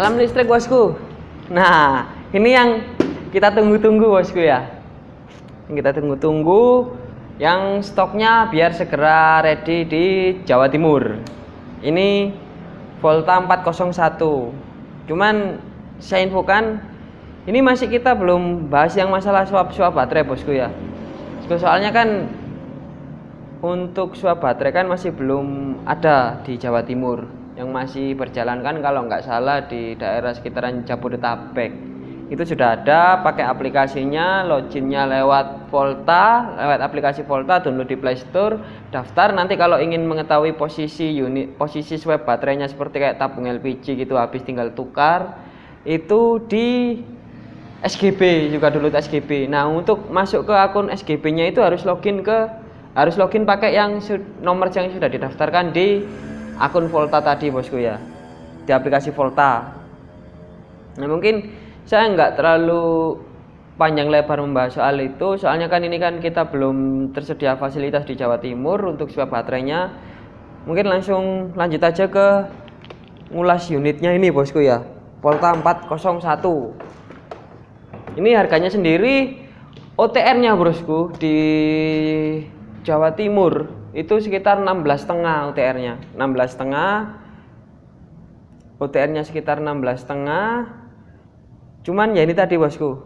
Vietnam listrik bosku. Nah, ini yang kita tunggu-tunggu bosku ya. Yang kita tunggu-tunggu yang stoknya biar segera ready di Jawa Timur. Ini Volta 401. Cuman saya infokan ini masih kita belum bahas yang masalah swap-swap baterai bosku ya. Soalnya kan untuk swap baterai kan masih belum ada di Jawa Timur yang masih berjalan kan kalau nggak salah di daerah sekitaran Jabodetabek. Itu sudah ada pakai aplikasinya loginnya lewat Volta lewat aplikasi Volta download di Play Store daftar. Nanti kalau ingin mengetahui posisi unit posisi swap baterainya seperti kayak tabung LPG gitu habis tinggal tukar itu di SGB juga download SGB nah untuk masuk ke akun SGB nya itu harus login ke harus login pakai yang nomor yang sudah didaftarkan di akun Volta tadi bosku ya. Di aplikasi Volta. Nah mungkin saya nggak terlalu panjang lebar membahas soal itu. Soalnya kan ini kan kita belum tersedia fasilitas di Jawa Timur untuk swap baterainya. Mungkin langsung lanjut aja ke ngulas unitnya ini bosku ya. Volta 401 ini harganya sendiri OTR nya bosku di Jawa Timur itu sekitar 16 setengah UTR-nya 16 setengah. UTR-nya sekitar 16 setengah. Cuman ya ini tadi bosku.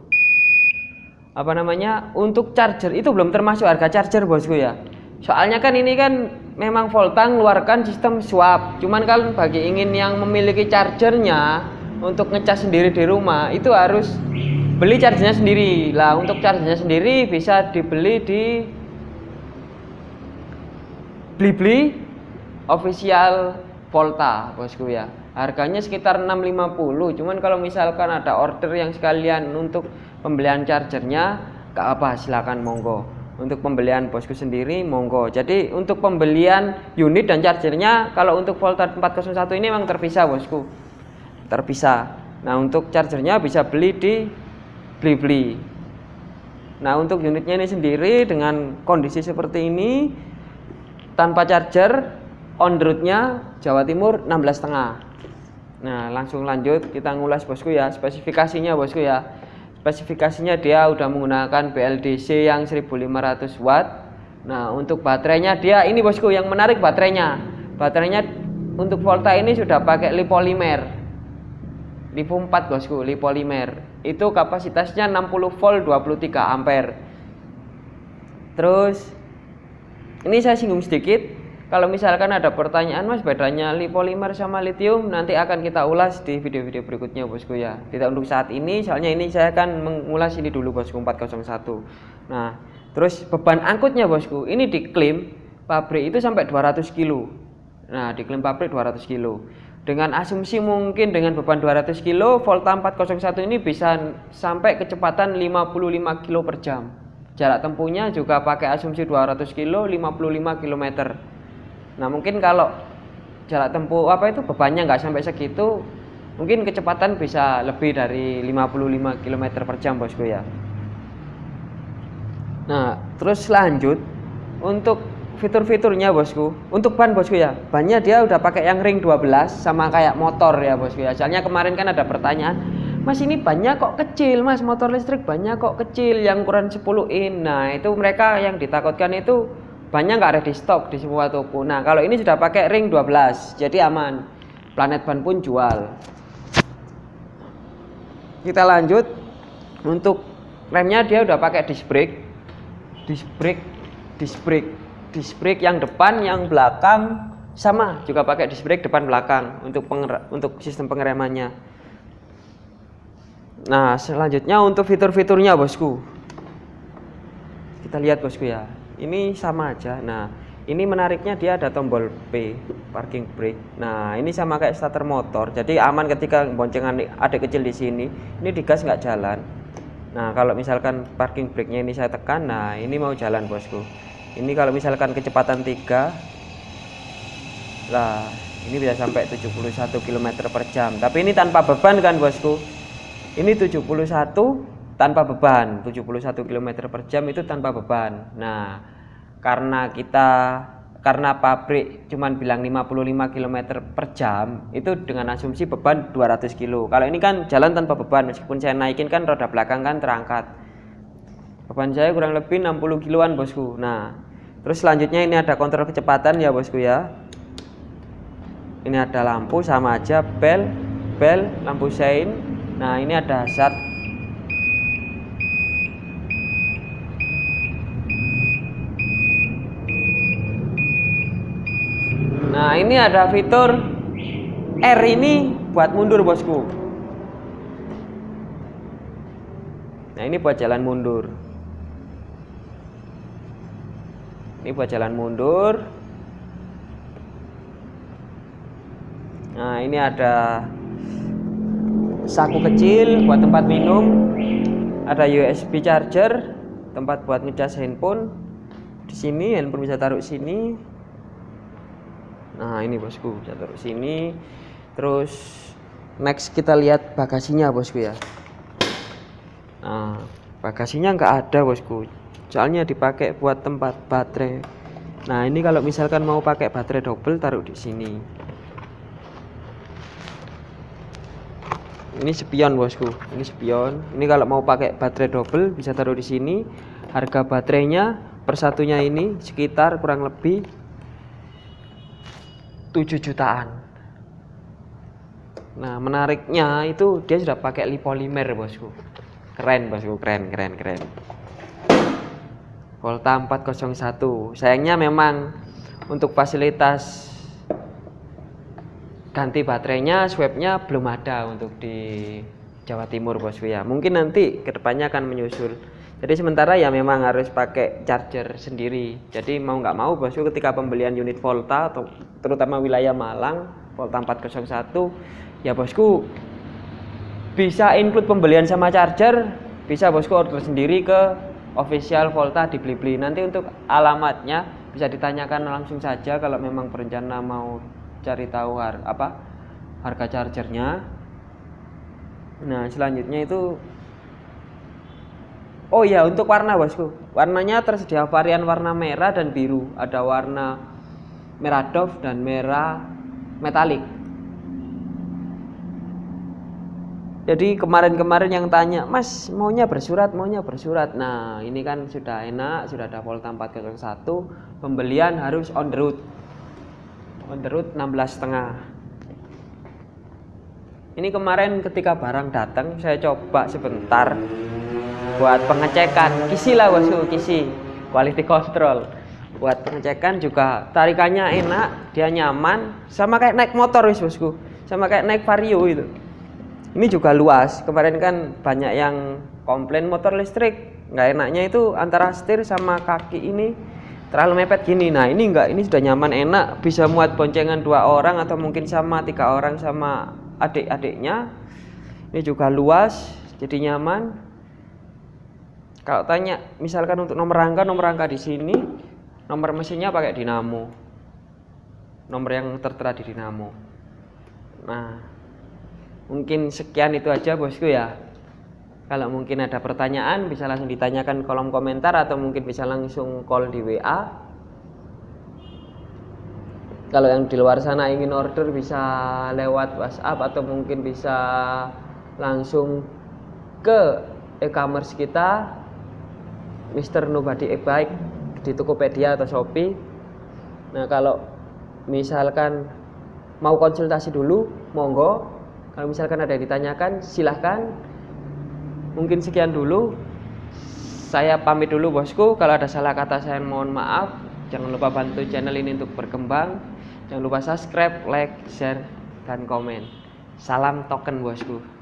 Apa namanya? Untuk charger itu belum termasuk harga charger bosku ya. Soalnya kan ini kan memang Volta mengeluarkan sistem swap. Cuman kalau bagi ingin yang memiliki chargernya untuk ngecas sendiri di rumah itu harus beli chargernya sendiri. Lah untuk chargernya sendiri bisa dibeli di Blibli official Volta bosku ya. Harganya sekitar 650 cuman kalau misalkan ada order yang sekalian untuk pembelian chargernya gak apa silakan monggo. Untuk pembelian bosku sendiri monggo. Jadi untuk pembelian unit dan chargernya kalau untuk Volta 401 ini memang terpisah bosku. Terpisah. Nah untuk chargernya bisa beli di Blibli. Nah untuk unitnya ini sendiri dengan kondisi seperti ini tanpa charger on roadnya Jawa Timur 16 setengah. Nah langsung lanjut kita ngulas bosku ya. Spesifikasinya bosku ya. Spesifikasinya dia udah menggunakan BLDC yang 1500 watt. Nah untuk baterainya dia ini bosku yang menarik baterainya. Baterainya untuk Volta ini sudah pakai lipolimer. Lipo 4 bosku lipolimer. Itu kapasitasnya 60 volt 23 ampere. Terus ini saya singgung sedikit. Kalau misalkan ada pertanyaan mas bedanya lipolimer sama lithium nanti akan kita ulas di video-video berikutnya bosku ya. Tidak untuk saat ini soalnya ini saya akan mengulas ini dulu bosku 401 nah terus beban angkutnya bosku. Ini diklaim pabrik itu sampai 200 kilo. Nah diklaim pabrik 200 kilo. Dengan asumsi mungkin dengan beban 200 kilo Volta 401 ini bisa sampai kecepatan 55 kilo per jam Jarak tempuhnya juga pakai asumsi 200 kilo 55 km. Nah mungkin kalau jarak tempuh apa itu bebannya nggak sampai segitu, mungkin kecepatan bisa lebih dari 55 km per jam bosku ya. Nah terus lanjut untuk fitur-fiturnya bosku untuk ban bosku ya bannya dia udah pakai yang ring 12 sama kayak motor ya bosku ya soalnya kemarin kan ada pertanyaan Mas ini banyak kok kecil mas. Motor listrik banyak kok kecil yang ukuran 10 in nah itu mereka yang ditakutkan itu banyak nggak ada di stok di semua toko. Nah kalau ini sudah pakai ring 12 jadi aman. Planet ban pun jual. Kita lanjut. Untuk remnya dia udah pakai disc brake. Disc brake disc brake disc brake yang depan yang belakang sama juga pakai disc brake depan belakang untuk untuk sistem pengeremannya Nah, selanjutnya untuk fitur-fiturnya, Bosku. Kita lihat, Bosku ya. Ini sama aja. Nah, ini menariknya dia ada tombol P, parking brake. Nah, ini sama kayak starter motor. Jadi aman ketika boncengan adik kecil di sini. Ini digas nggak jalan. Nah, kalau misalkan parking brake-nya ini saya tekan, nah ini mau jalan, Bosku. Ini kalau misalkan kecepatan 3 lah ini bisa sampai 71 km per jam tapi ini tanpa beban kan bosku ini 71 tanpa beban. 71 km per jam itu tanpa beban. Nah karena kita karena pabrik cuman bilang 55 km per jam itu dengan asumsi beban 200 kilo. Kalau ini kan jalan tanpa beban meskipun saya naikin kan roda belakang kan terangkat. Beban saya kurang lebih 60 kiloan bosku. Nah terus selanjutnya ini ada kontrol kecepatan ya bosku ya. Ini ada lampu sama aja bel bel lampu sein nah ini ada hazard Nah ini ada fitur R ini buat mundur bosku. Nah ini buat jalan mundur. Ini buat jalan mundur. Nah ini ada saku kecil buat tempat minum Ada USB charger tempat buat ngecas handphone di sini handphone bisa taruh sini. Nah ini bosku bisa taruh sini. Terus next kita lihat bagasinya bosku ya. Nah bagasinya nggak ada bosku. Soalnya dipakai buat tempat baterai. Nah ini kalau misalkan mau pakai baterai double taruh di sini ini spion bosku. Ini spion ini kalau mau pakai baterai double bisa taruh di sini. Harga baterainya persatunya ini sekitar kurang lebih 7 jutaan. Nah menariknya itu dia sudah pakai lipolimer bosku. Keren bosku. Keren keren keren. Volta 401 sayangnya memang untuk fasilitas ganti baterainya swabnya belum ada untuk di Jawa Timur bosku ya mungkin nanti ke depannya akan menyusul. Jadi sementara ya memang harus pakai charger sendiri. Jadi mau nggak mau bosku ketika pembelian unit Volta atau terutama wilayah Malang Volta 401 ya bosku bisa include pembelian sama charger bisa bosku order sendiri ke official Volta di Blibli. Nanti untuk alamatnya bisa ditanyakan langsung saja kalau memang berencana mau cari tahu har apa harga chargernya. Nah selanjutnya itu Oh iya untuk warna bosku. Warnanya tersedia varian warna merah dan biru. Ada warna merah doff dan merah metalik. Jadi kemarin-kemarin yang tanya mas maunya bersurat maunya bersurat? Nah ini kan sudah enak sudah ada Volta 401 pembelian harus on the road on the road 16 setengah. Ini kemarin ketika barang datang saya coba sebentar buat pengecekan. Kisi lah bosku kisi. Quality control buat pengecekan juga tarikannya enak dia nyaman sama kayak naik motor wis bosku. Sama kayak naik vario itu. Ini juga luas. Kemarin kan banyak yang komplain motor listrik. Nggak enaknya itu antara setir sama kaki ini terlalu mepet gini nah ini enggak ini sudah nyaman enak bisa muat boncengan dua orang atau mungkin sama tiga orang sama adik-adiknya ini juga luas jadi nyaman kalau tanya misalkan untuk nomor rangka, nomor rangka di sini nomor mesinnya pakai dinamo. Nomor yang tertera di dinamo. Nah, mungkin sekian itu aja bosku ya. Kalau mungkin ada pertanyaan bisa langsung ditanyakan kolom komentar atau mungkin bisa langsung call di WA. Kalau yang di luar sana ingin order bisa lewat WhatsApp atau mungkin bisa langsung ke e-commerce kita Mister Nobody e Bike di Tokopedia atau Shopee. Nah, kalau misalkan mau konsultasi dulu, monggo. Kalau misalkan ada yang ditanyakan, silahkan. Mungkin sekian dulu. Saya pamit dulu bosku. Kalau ada salah kata saya mohon maaf. Jangan lupa bantu channel ini untuk berkembang. Jangan lupa subscribe, like, share, dan komen. Salam token bosku.